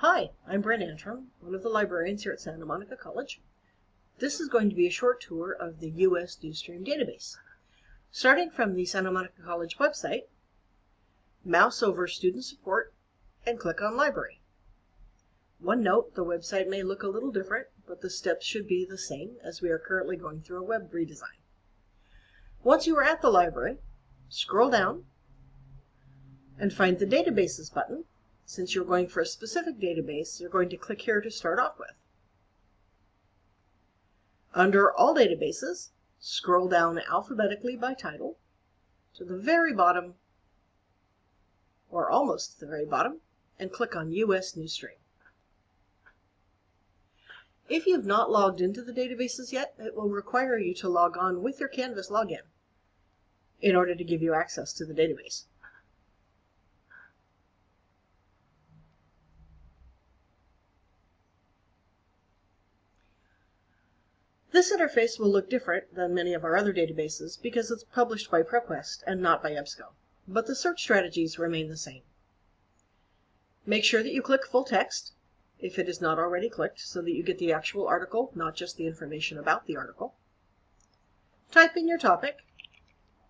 Hi, I'm Brent Antrim, one of the librarians here at Santa Monica College. This is going to be a short tour of the US Newsstream database. Starting from the Santa Monica College website, mouse over Student Support and click on Library. One note, the website may look a little different, but the steps should be the same as we are currently going through a web redesign. Once you are at the library, scroll down and find the Databases button since you're going for a specific database, you're going to click here to start off with. Under All Databases, scroll down alphabetically by title to the very bottom, or almost the very bottom, and click on US Newsstream. If you've not logged into the databases yet, it will require you to log on with your Canvas login in order to give you access to the database. This interface will look different than many of our other databases because it's published by ProQuest and not by EBSCO, but the search strategies remain the same. Make sure that you click full text if it is not already clicked so that you get the actual article, not just the information about the article. Type in your topic.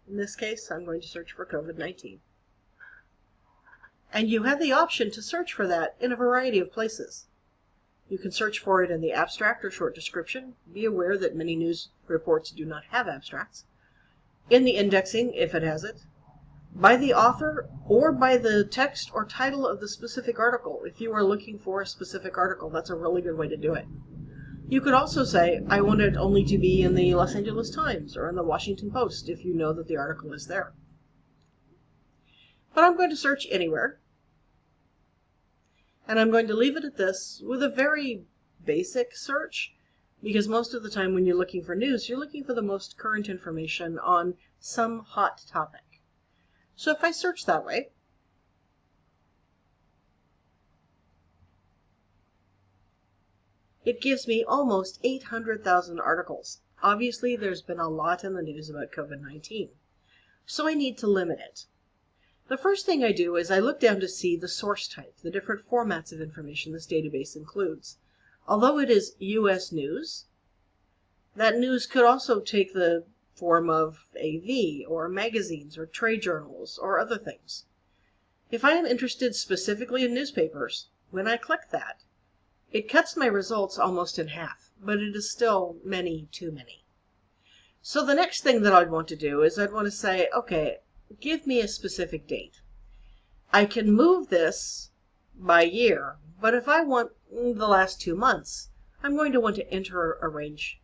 In this case, I'm going to search for COVID-19. And you have the option to search for that in a variety of places. You can search for it in the abstract or short description. Be aware that many news reports do not have abstracts. In the indexing, if it has it. By the author or by the text or title of the specific article. If you are looking for a specific article, that's a really good way to do it. You could also say, I want it only to be in the Los Angeles Times or in the Washington Post if you know that the article is there. But I'm going to search anywhere. And I'm going to leave it at this with a very basic search because most of the time when you're looking for news, you're looking for the most current information on some hot topic. So if I search that way, it gives me almost 800,000 articles. Obviously, there's been a lot in the news about COVID-19, so I need to limit it. The first thing I do is I look down to see the source type, the different formats of information this database includes. Although it is U.S. news, that news could also take the form of AV or magazines or trade journals or other things. If I am interested specifically in newspapers, when I click that, it cuts my results almost in half, but it is still many too many. So the next thing that I'd want to do is I'd want to say, okay, give me a specific date. I can move this by year, but if I want the last two months, I'm going to want to enter a range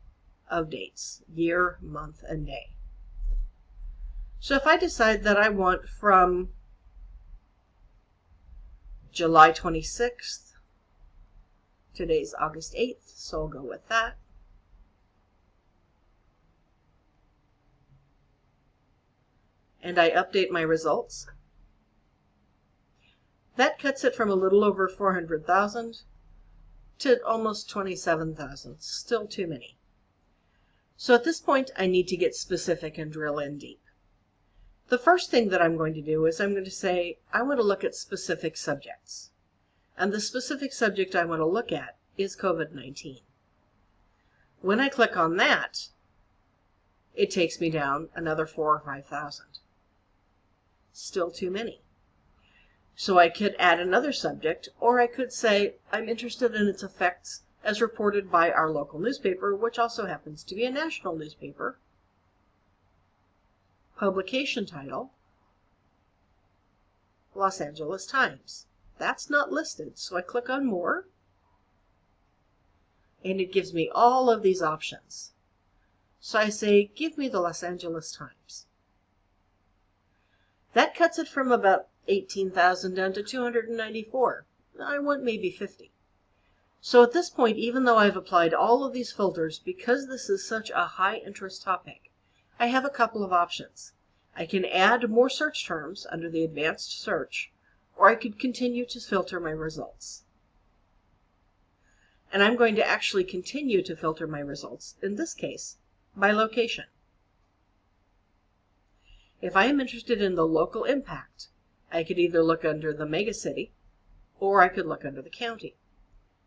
of dates, year, month, and day. So if I decide that I want from July 26th, today's August 8th, so I'll go with that. And I update my results, that cuts it from a little over 400,000 to almost 27,000. Still too many. So at this point, I need to get specific and drill in deep. The first thing that I'm going to do is I'm going to say, I want to look at specific subjects. And the specific subject I want to look at is COVID-19. When I click on that, it takes me down another four or 5,000 still too many. So I could add another subject, or I could say I'm interested in its effects as reported by our local newspaper, which also happens to be a national newspaper. Publication title, Los Angeles Times. That's not listed, so I click on More, and it gives me all of these options. So I say, give me the Los Angeles Times. That cuts it from about 18,000 down to 294. I want maybe 50. So at this point, even though I've applied all of these filters, because this is such a high interest topic, I have a couple of options. I can add more search terms under the advanced search, or I could continue to filter my results. And I'm going to actually continue to filter my results, in this case, by location. If I am interested in the local impact, I could either look under the megacity or I could look under the county.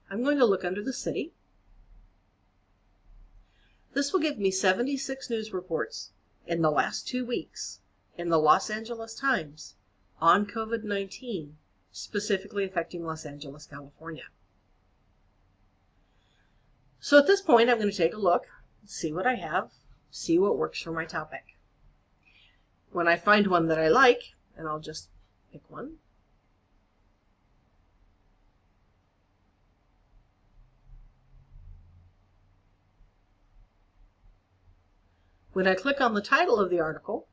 I'm going to look under the city. This will give me 76 news reports in the last two weeks in the Los Angeles Times on COVID 19, specifically affecting Los Angeles, California. So at this point, I'm going to take a look, see what I have, see what works for my topic. When I find one that I like, and I'll just pick one. When I click on the title of the article,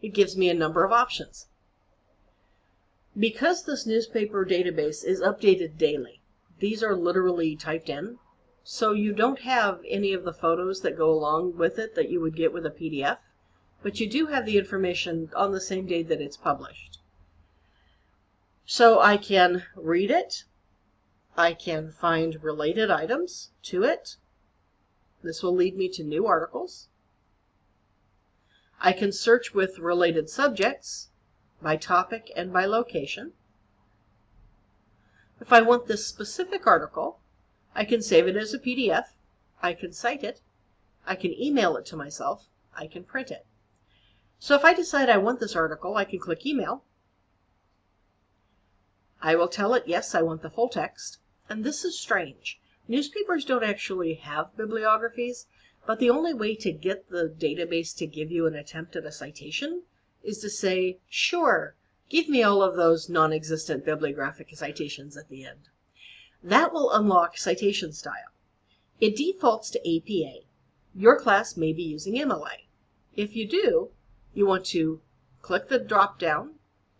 it gives me a number of options. Because this newspaper database is updated daily, these are literally typed in, so you don't have any of the photos that go along with it that you would get with a PDF, but you do have the information on the same day that it's published. So I can read it, I can find related items to it, this will lead me to new articles. I can search with related subjects by topic and by location. If I want this specific article, I can save it as a PDF, I can cite it, I can email it to myself, I can print it. So if I decide I want this article, I can click email. I will tell it, yes, I want the full text. And this is strange. Newspapers don't actually have bibliographies, but the only way to get the database to give you an attempt at a citation is to say, sure, give me all of those non-existent bibliographic citations at the end. That will unlock citation style. It defaults to APA. Your class may be using MLA. If you do, you want to click the drop down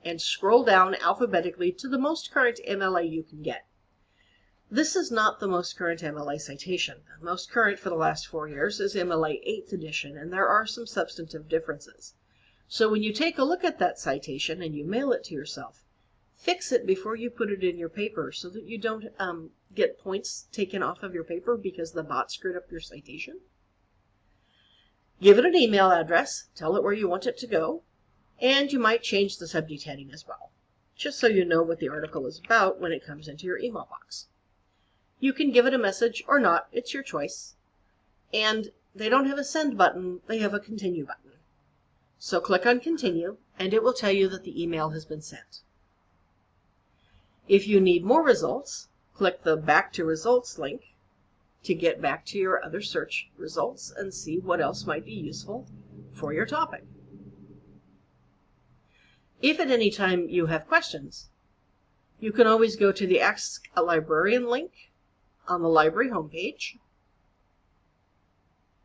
and scroll down alphabetically to the most current MLA you can get. This is not the most current MLA citation. The most current for the last four years is MLA 8th edition, and there are some substantive differences. So when you take a look at that citation and you mail it to yourself, fix it before you put it in your paper so that you don't um, get points taken off of your paper because the bot screwed up your citation. Give it an email address, tell it where you want it to go, and you might change the subject heading as well, just so you know what the article is about when it comes into your email box. You can give it a message or not, it's your choice. And they don't have a send button, they have a continue button. So click on continue and it will tell you that the email has been sent. If you need more results, click the back to results link to get back to your other search results and see what else might be useful for your topic. If at any time you have questions, you can always go to the Ask a Librarian link on the library homepage.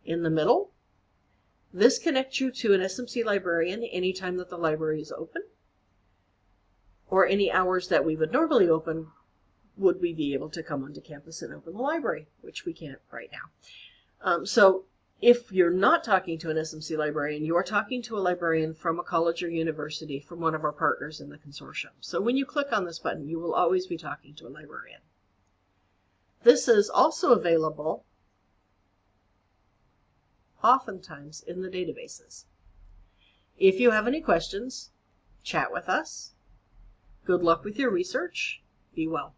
In the middle, this connects you to an SMC librarian anytime that the library is open, or any hours that we would normally open would we be able to come onto campus and open the library, which we can't right now. Um, so if you're not talking to an SMC librarian, you are talking to a librarian from a college or university from one of our partners in the consortium. So when you click on this button, you will always be talking to a librarian. This is also available oftentimes in the databases. If you have any questions, chat with us. Good luck with your research. Be well.